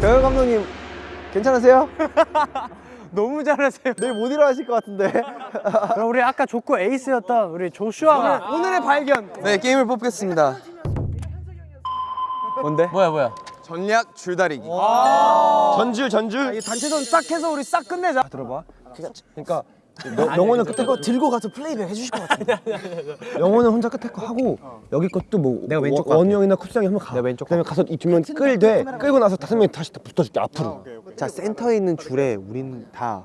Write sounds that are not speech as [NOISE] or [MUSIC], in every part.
경영 감독님 괜찮으세요? [LAUGHS] 너무 잘하세요. 내일 못 일어나실 것 같은데. [LAUGHS] 그럼 우리 아까 좋고 에이스였던 우리 조슈아가 오늘의 발견. 네 게임을 뽑겠습니다. 뭔데? 뭐야 뭐야. 전략 줄다리기. 전줄 전줄. 단체전 싹 해서 우리 싹 끝내자. 들어봐. 그러니까 영호는 끝에 거 들고 가서 플레이백 해주실 것 같아. 영호는 혼자 끝에 거 하고 여기 것도 뭐 내가 왼쪽 원이 형이나 쿠스 형이 한번 가. 내가 왼쪽. 그다음에 가서 이 두 명 끌되 끌고 나서 다섯 명이 다시 붙어줄게 앞으로. 자 센터에 있는 줄에 우린 다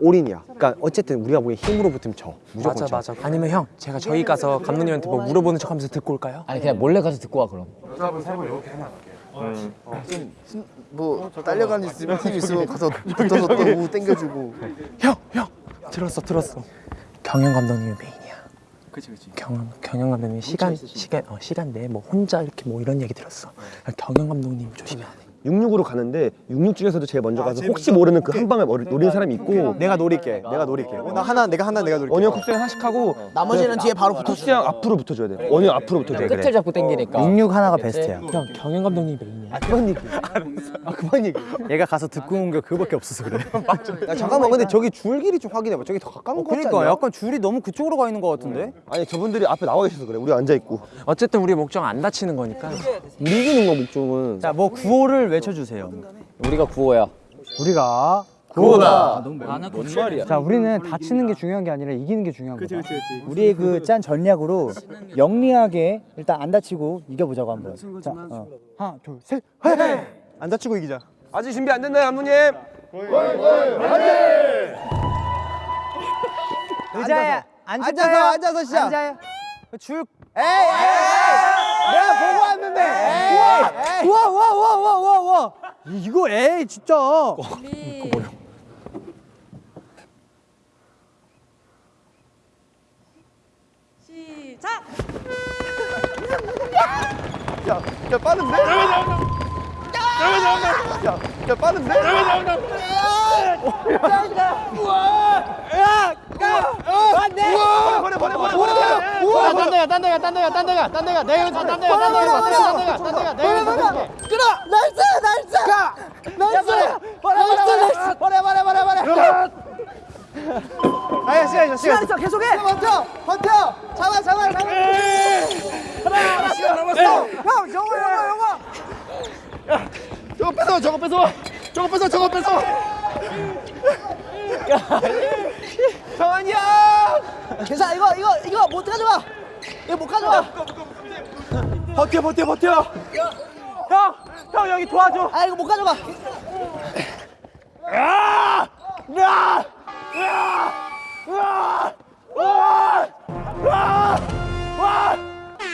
올인이야. 그러니까 어쨌든 우리가 보기엔 힘으로 붙으면 져. 무조건 져. 아니면 형 제가 저희 가서 감독님한테 뭐 물어보는 척 하면서 듣고 올까요? 아니 그냥 몰래 가서 듣고 와 그럼 뭐 딸려가는 있으면 팀 있으면 가서 붙어서 또우 땡겨주고. 형 형. 들었어 들었어. 경영 감독님이 메인이야. 그치 그치. 경영 경영 감독님 시간 시간 어 시간 내에 뭐 혼자 이렇게 뭐 이런 얘기 들었어. 경영 감독님 조심해야 돼. 66으로 가는데 66 중에서도 제일 먼저 가서 혹시 모르는 그 한 방에 노리는 사람이 있고 내가 노릴게. 내가 노릴게. 나 하나 내가 하나 내가 노릴게. 원형 쿱스형 하나씩 하고 나머지는 뒤에 바로 붙어. 쿱스형 앞으로 붙어줘야 돼 원형 앞으로 붙어줘야 돼 끝을 잡고 당기니까 66 하나가 베스트야. 형 경영 감독님이 메인이야. 그만 얘기. 아 그만 얘기. 얘가 가서 듣고 온 게 그거밖에 없어서 그래. [LAUGHS] 야 잠깐만 근데 저기 줄 길이 좀 확인해봐. 저기 더 가까운 거 같지 않냐? 약간 줄이 너무 그쪽으로 가 있는 것 같은데. 아니 저분들이 앞에 나와 계셔서 그래 우리 앉아 있고 어쨌든 우리 목적 안 다치는 거니까. 우리 이기는 거 목적은 자뭐 구호를 외쳐주세요. 우리가 구호야 우리가 구호다. 뭔 말이야 자, 우리는 다치는 게 중요한 게 아니라 이기는 게 중요한 거다. 우리의 그 짠 전략으로 영리하게 일단 안 다치고 이겨보자고 한번. 자, 어. 하나, 둘, 셋. 안 다치고 이기자. 아직 준비 안 됐나요 감독님? 의자에 앉아서 앉아서 앉아서 시작. 앉아요. 줄. 에이 에이. 내가 보고 왔는데. 우와, 우와, 우와, 우와, 우와, 우와. 이거 에이 진짜. 시작! 야, 야 빠른데? 야, 야 빠른데? 버려 버려 버려 버려. 우와. 딴 데가, 딴 데가, 딴 데가, 딴 데가, 딴 데가. 내가 딴 데가, 딴 데가, 딴 데가, 딴 데가, 딴 데가. 내가 여기서 볼게. 끌어. nice nice. 가. nice. 버려 버려 버려. 버려 버려 버려 버려. 아, 시간 있어, 시간 있어. 계속해. 버텨 버텨. 잡아 잡아 잡아. 형, 영어, 영어, 영어. 저거 뺏어 저거 뺏어. 저거 뺏어 저거 뺏어. 정한이야. 괜찮아 이거 이거 이거 못 가져와. 이거 못 가져와. 버텨 버텨 버텨. 형, 형 여기 도와줘. 아 이거 못 가져가.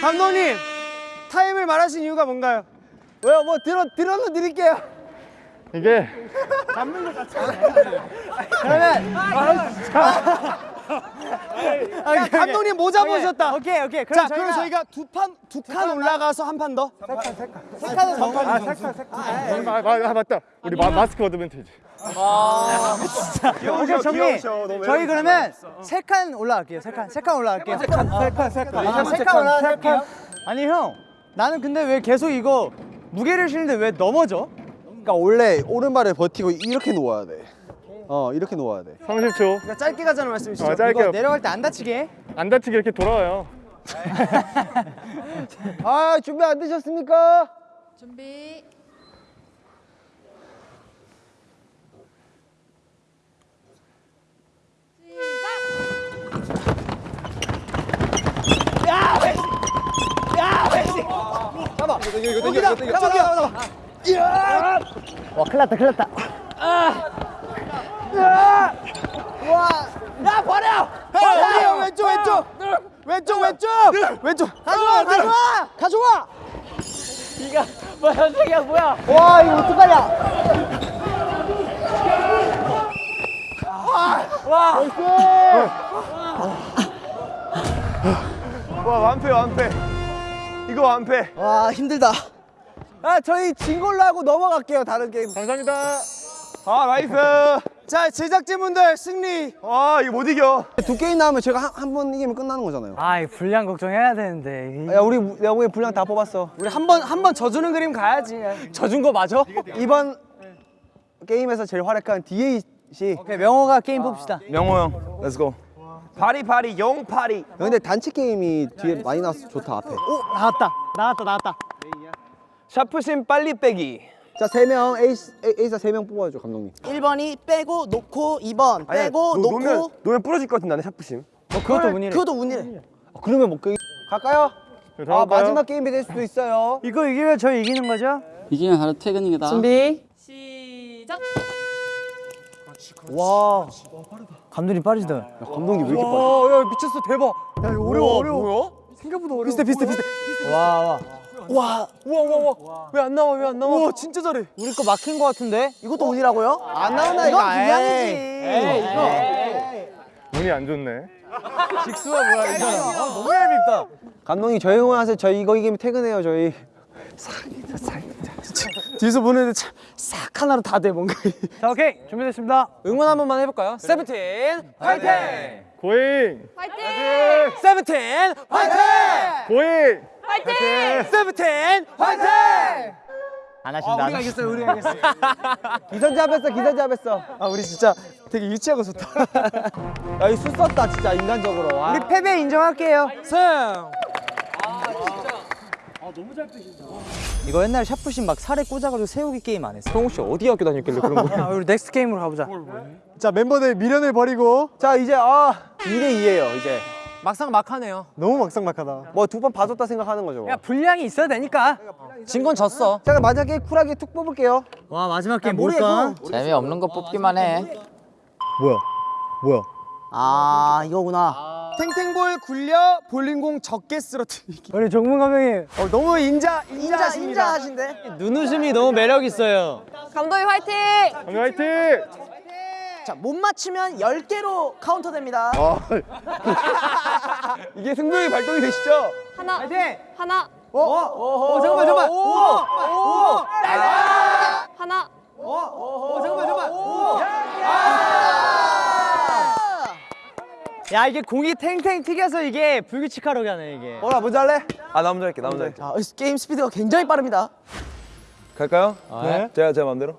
감독님 타임을 말하신 이유가 뭔가요? 왜요? 뭐 들어 들어서 드릴게요. 이게 [LAUGHS] 야, 감독님 모자 보셨다. 오케이 오케이. 자, 그럼 저희가 두 판 두 칸 올라가서 한 판 더. 세 칸은 더. 아, 세 칸, 세 칸. 아, 아, 맞다. 우리 마, 마스크 어드밴티지. [LAUGHS] 오케이, 정리. 저희 그러면 세 칸 올라갈게요. 세 칸, 세 칸 올라갈게요. 세 칸, 세 칸, 세 칸. 아, 세칸 올라갈게요. 아니 형, 나는 근데 왜 계속 이거 무게를 실는데 왜 넘어져? 그러니까 원래 오른발을 버티고 이렇게 놓아야 돼. 어, 이렇게 놓아야 돼. 30초. 그러니까 짧게 가자는 말씀이시죠? 어, 짧게. 이거 내려갈 때 안 다치게. 안 다치게 이렇게 돌아와요. 아, 준비 안 되셨습니까? 준비 시작! 여기다. 잡아, 잡아, 잡아. 와, 큰일 났다, 큰일 났다. 야, 버려! 버려! 왼쪽, 왼쪽! 왼쪽, 왼쪽! 왼쪽! 가져와, 가져와! 가져와! 이가 뭐야 현석이야 뭐야 와, 이거 어떡하냐? 와 완패 완패 이거 완패 와, 힘들다. 아 저희 진 걸로 하고 넘어갈게요 다른 게임. 감사합니다. 아 nice 자 제작진분들 승리. 와 이거 못 이겨 두 게임 나오면 제가 한 번 이기면 끝나는 거잖아요. 아, 분량 걱정해야 되는데. 야, 우리 내가 보기엔 분량 다 뽑았어. 우리 한 번 한 번 져주는 그림 가야지. 져준 거 맞아? 이번 게임에서 제일 활약한 디에잇. 오케이 명호가 게임 뽑시다. 명호 형, let's go. 파리 파리 용 파리. 근데 단체 게임이 뒤에 많이 나와서 좋다 앞에. 오 나왔다 나왔다 나왔다. 샤프심 빨리 빼기. 자, 세명 에이- 에이사 세 명 뽑아줘 감독님. 1번이 빼고 놓고 2번 아니야, 빼고 노- 놓고 놓으면 놓으면 부러질 것 같은데 나는 샤프심. 어 그것도 운이래. 그것도 운이래 그러면 못 그. 갈까요? 네, 아 마지막 게임이 될 수도 있어요. 이거 이기면 저희 이기는 거죠? 이기면 바로 퇴근이다. 준비. 시작. 와 감독님 빠르시다. 야, 감독님 왜 이렇게 빨라? 야 미쳤어 대박. 야 이거 어려워 어려워. 뭐야? 생각보다 어려워. 비슷해 비슷해 비슷해. 와 와. 와, 우와, 우와, 우와. 왜 안 나와, 왜 안 나와? 우와, 진짜 잘해. 우리 거 막힌 거 같은데? 이것도 운이라고요? 안 나오나 이건 이거. 이거. 운이 안 좋네. 직수가 뭐야, 이 사람. 아, 너무 얄밉다. 감독님 저희 응원하세요. 저희 이거 이기면 퇴근해요 저희. 뒤에서 보는데 참, 싹 하나로 다 돼, 뭔가. 자, 오케이. 준비됐습니다. 응원 한 번만 해볼까요? 세븐틴, 화이팅! 고잉! 파이팅! 세븐틴, 화이팅! 고잉! 파이팅! 세븐틴, 화이팅! 안 하신다. 우리가 이겼어요, 우리가 이겼어. 기선제압했어 기선제압했어. 아, 우리 진짜 되게 유치하고 좋다. [LAUGHS] 야이 수 썼다 진짜 인간적으로. 와. 우리 패배 인정할게요. 승! 이거 옛날에 샤프심 막 살에 꽂아가지고 세우기 게임 안 했어. 성우 씨 어디 학교 다녔길래 그런 거? [LAUGHS] 아, 우리 next 게임으로 가보자. 자, 멤버들 미련을 버리고 자 이제 아 2대 2예요 이제. 막상막하네요. 너무 막상막하다. 뭐 두 번 봐줬다 생각하는 거죠. 야, 분량이 있어야 되니까. 진 건 졌어. 자 그럼 마지막에 쿨하게 툭 뽑을게요. 와, 마지막 게임 뭘까? 재미없는 거 뽑기만 해. 뭐야? 뭐야? 아 이거구나 탱탱볼 굴려 볼링공 적게 쓰러뜨리기. 우리 정문 감독님 어, 너무 인자 인자 인자하십니다. 인자하신데 눈웃음이 너무 매력 있어요. 감독님 화이팅! 감독 화이팅! 자 못 맞추면 10개로 카운트 됩니다 [LAUGHS] 이게 승부의 발동이 되시죠? 하나. 파이팅! 하나. 어? 어, 잠깐만 잠깐만. 오! 오! 하나. 어, 잠깐만 잠깐만. 야 이게 공이 탱탱 튀겨서 이게 불규칙하게 하네 이게. 어나 먼저 할래? 아 나 먼저 할게 나 먼저 할게. 자 게임 스피드가 굉장히 빠릅니다 갈까요? 네. 제가 제 마음대로.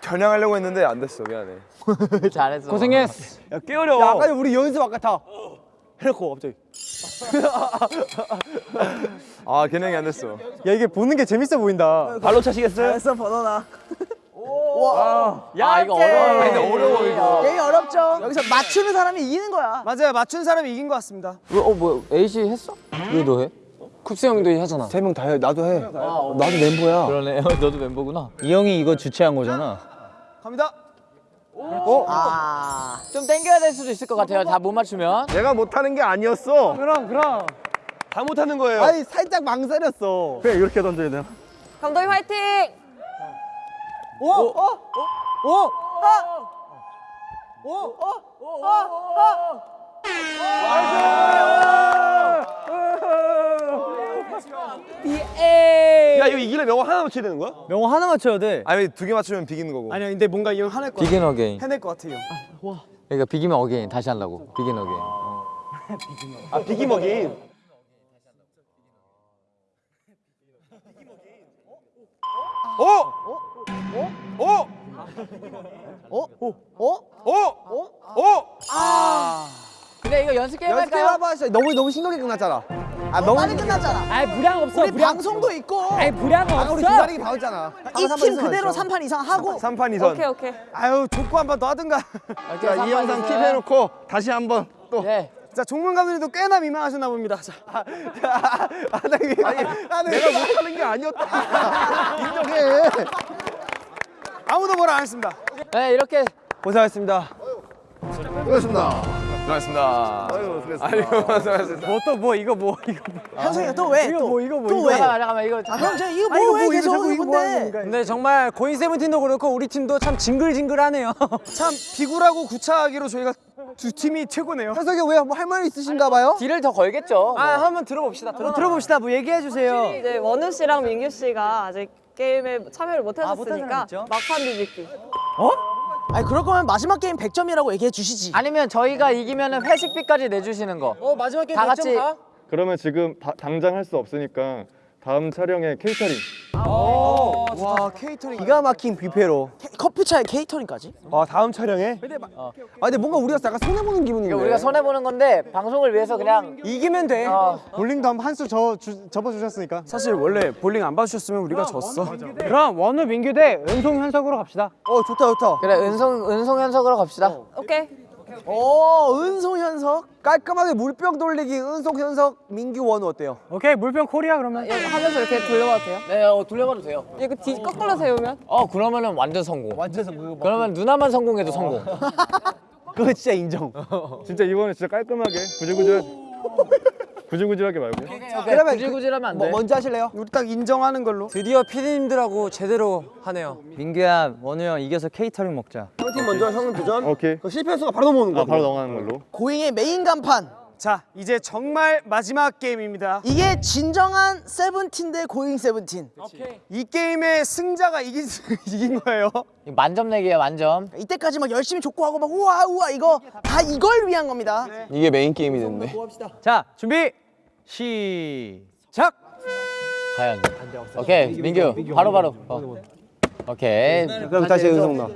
겨냥하려고 했는데 안 됐어 미안해. [LAUGHS] 잘했어. 고생했어. 야 깨어려. 야 아까 우리 연습 아까 다 해놓고 갑자기. [LAUGHS] 아 겨냥이 안 됐어. 야 이게 보는 게 재밌어 보인다. 발로 차시겠어요? 잘했어 번호나 아 이거 어려워. 근데 어려워 어렵죠 여기서 맞추는 사람이 이기는 거야 맞아요 맞춘 사람이 이긴 것 같습니다. 어뭐 에이씨 했어? 왜 너 해? 쿱스 형도 하잖아. 세 명 다 해. 나도 해. 나도 멤버야. 그러네. [LAUGHS] 너도 멤버구나. 이 형이 이거 주최한 거잖아. 갑니다. 아좀 땡겨야 될 수도 있을 것 같아요. 다 못 맞추면. 내가 못하는 게 아니었어. 그럼 그럼. 다 못하는 거예요. 아니 살짝 망설였어. 그냥 이렇게 던져야 되나? 감독님 화이팅! 야 이거 이기려 명호 하나 맞춰야 되는 거야? 명호 하나 맞춰야 돼. 아니 두 개 맞추면 비기는 거고. 아니야 근데 뭔가 이형 하나 거 Begin Again. 해낼 것 같아요. 그러니까 비기면 again 다시 하려고. Begin Again. 아 비기 먹이. 어? 어? 어? 어? 어? 어? 어? 그래 이거 연습 게임 연습 할까요? 해봐. 진짜 너무 너무 심각하게 끝났잖아. 아 너무 빨리 끝났잖아 아이 부량 없어. 우리 방송도 있고 아이 부량 아까 우리 기다리기 다 했잖아. 이 팀 그대로 3판 이상 하고 3판 2선. 오케이 오케이. 아유 족구 한 번 더 하든가. 자, 이 영상 킵해놓고 다시 한번 또. 네. 자 종문 감독님도 꽤나 민망하셨나 봅니다. 자. 아나 이게 아니 내가 못하는 게 아니었다. [LAUGHS] 인정해. 아무도 뭐라 안 했습니다. 네 이렇게 고생하셨습니다. 수고하셨습니다. 고생하셨습니다. 아유. 아이고 고생하셨습니다. 뭐또뭐 이거 뭐 이거 뭐. 현석이가 또 왜? 이거 또, 뭐, 이거 뭐, 또 이거 왜? 잠깐만 잠깐만 이거 아, 형, 저 이거 아, 이거 뭐왜 뭐, 계속 이거 뭐 하는 근데? 근데 정말 고인 세븐틴도 그렇고 우리 팀도 참 징글징글하네요. [LAUGHS] 참 비굴하고 구차하기로 저희가 두 팀이 최고네요. 현석이 왜뭐할 말 있으신가 봐요? deal을 더 걸겠죠. 아 한번 들어봅시다. 들어, 들어봅시다. 뭐 얘기해 주세요. 이제 원우 씨랑 민규 씨가 아직 게임에 참여를 못 아, 하셨으니까? 막판 비비기. 아니 그럴 거면 마지막 게임 100점이라고 얘기해 주시지. 아니면 저희가 이기면은 회식비까지 내주시는 거. 어 마지막 게임 다 같이 그러면 지금 다- 당장 할 수 없으니까 다음 촬영에 케이터링. 와 케이터링 기가 막힌 뷔페로 케- 커피차에 케이터링까지? 아 다음 촬영에? 아 근데 뭔가 우리가 약간 손해보는 기분인데 우리가 손해 보는 건데 방송을 위해서 그냥 이기면 돼 볼링도 한한수저 접어 주셨으니까. 사실 원래 볼링 안 봐주셨으면 우리가 졌어 그럼 원우 민규 대 은송 현석으로 갑시다. 어 좋다 좋다 그래 은송 은송 현석으로 갑시다. 오케이. 오 은송 현석. 깔끔하게 물병 돌리기 은송 현석 민규 원우 어때요? 오케이 물병 콜이야 그러면. 이거 하면서 이렇게 돌려봐도 돼요? 네, 어, 돌려봐도 돼요. 이거 뒤 거꾸로 세우면? 어 그러면은 완전 성공. 완전 성공. 그러면 하나만 성공해도 성공. [LAUGHS] 그거 진짜 인정 진짜 이번에 진짜 깔끔하게 구질구질 구질구질하게 말고. 그러면 구질구질하면 안 뭐, 돼. 먼저 하실래요? 우리 딱 인정하는 걸로 드디어 피디님들하고 제대로 하네요. 민규야 원우 형 이겨서 케이터링 먹자. 형팀 먼저 형은 도전 오케이. 그 실패 수가 바로 넘어오는 거야 아 바로 넘어가는 걸로. 고잉의 메인 간판. 자 이제 정말 마지막 게임입니다. 이게 진정한 세븐틴 대 고잉 세븐틴. 이 게임의 승자가 이긴 [LAUGHS] 이긴 거예요. 만점 내기야 만점. 이때까지 막 열심히 족구하고 막 우와 우와 이거 다 이걸 위한 겁니다. 이게 메인 게임이 됐네. 자 준비 시작. 과연. 오케이 민규 바로 바로. 어. 오케이. 그럼 다시 은성 나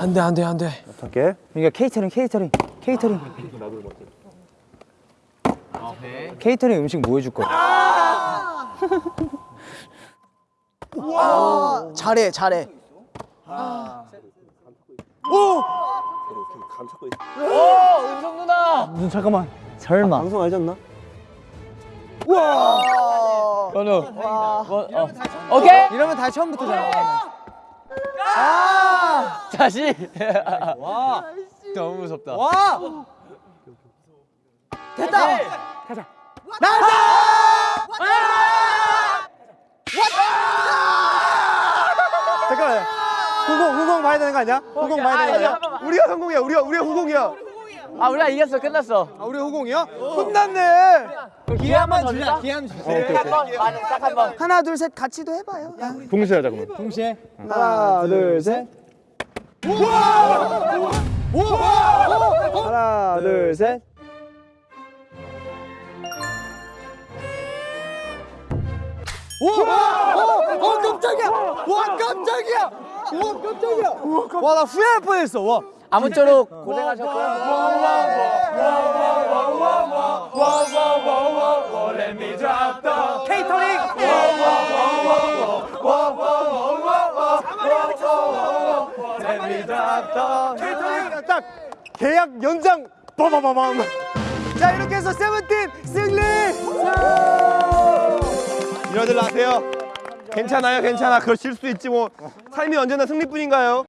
안돼 안돼 안돼. 할게 민규 케이터링 케이터링 케이터링. 케이터링 음식 뭐 해줄 거야? 잘해 잘해. 은성 누나. 눈 잠깐만. 설마. 방송 알지 않나? 원우. 원, 어. 오케이. 이러면 다시 처음부터잖아. 다시. 와. 너무 무섭다. 됐다. 잠깐만. 후공 후공 봐야 되는 거 아니야? 후공 봐야 되는 거 아니야? 우리가 성공이야 우리가 우리가 후공이야 아 우리가 이겼어 끝났어. 아 우리 후공이야? 혼났네. 한번 주자. 기회 한번 주자. 한번 많이 딱한 번. 하나 둘 셋 같이도 해봐요. 동시에 하자 그러면. 동시에. 하나 둘셋 하나 둘셋 어 깜짝이야. 와 깜짝이야. 와 깜짝이야. 와나 후회할 뻔했어. 와. 아무쪼록 고생하셨고요. 케이터링. 케이터링 딱 계약 연장 빠바바밤. 자 이렇게 해서 세븐틴 승리. 이러들 나세요 괜찮아요 괜찮아 그럴 수 있지 뭐 삶이 언제나 승리뿐인가요?